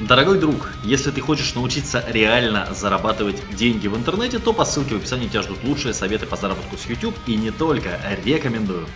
Дорогой друг, если ты хочешь научиться реально зарабатывать деньги в интернете, то по ссылке в описании тебя ждут лучшие советы по заработку с YouTube и не только, рекомендую.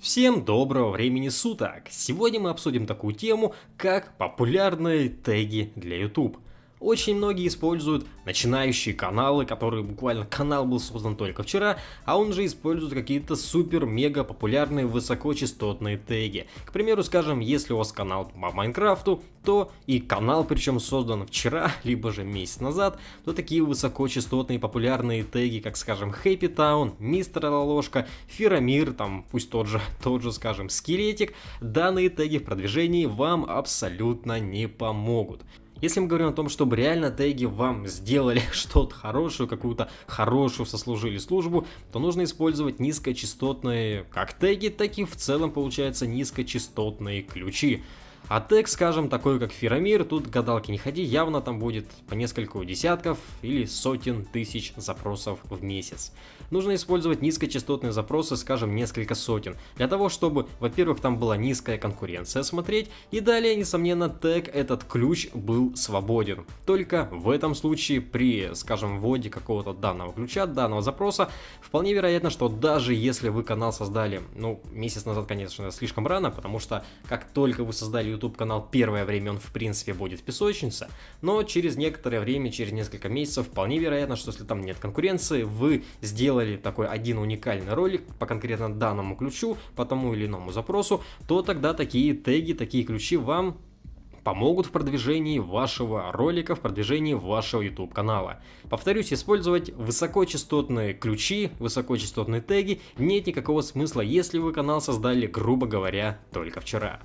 Всем доброго времени суток! Сегодня мы обсудим такую тему, как популярные теги для YouTube. Очень многие используют начинающие каналы, которые буквально канал был создан только вчера, а он же использует какие-то супер-мега популярные высокочастотные теги. К примеру, скажем, если у вас канал по Майнкрафту, то и канал причем создан вчера, либо же месяц назад, то такие высокочастотные популярные теги, как скажем Happy Town, Мистер Лолошка, Фирамир, там пусть тот же, тот же скажем Скелетик, данные теги в продвижении вам абсолютно не помогут. Если мы говорим о том, чтобы реально теги вам сделали что-то хорошее, какую-то хорошую сослужили службу, то нужно использовать низкочастотные как теги, так и в целом получается низкочастотные ключи. А тег, скажем, такой как Фирамир, тут гадалки не ходи, явно там будет по несколько десятков или сотен тысяч запросов в месяц. Нужно использовать низкочастотные запросы, скажем, несколько сотен, для того, чтобы, во-первых, там была низкая конкуренция смотреть, и далее, несомненно, тег, этот ключ был свободен. Только в этом случае при, скажем, вводе какого-то данного ключа, данного запроса, вполне вероятно, что даже если вы канал создали, ну, месяц назад, конечно, слишком рано, потому что как только вы создали YouTube канал, первое время он в принципе будет в песочнице, но через некоторое время, через несколько месяцев, вполне вероятно, что если там нет конкуренции, вы сделали такой один уникальный ролик по конкретно данному ключу, по тому или иному запросу, то тогда такие теги, такие ключи вам помогут в продвижении вашего ролика, в продвижении вашего YouTube канала. Повторюсь, использовать высокочастотные ключи, высокочастотные теги нет никакого смысла, если вы канал создали, грубо говоря, только вчера.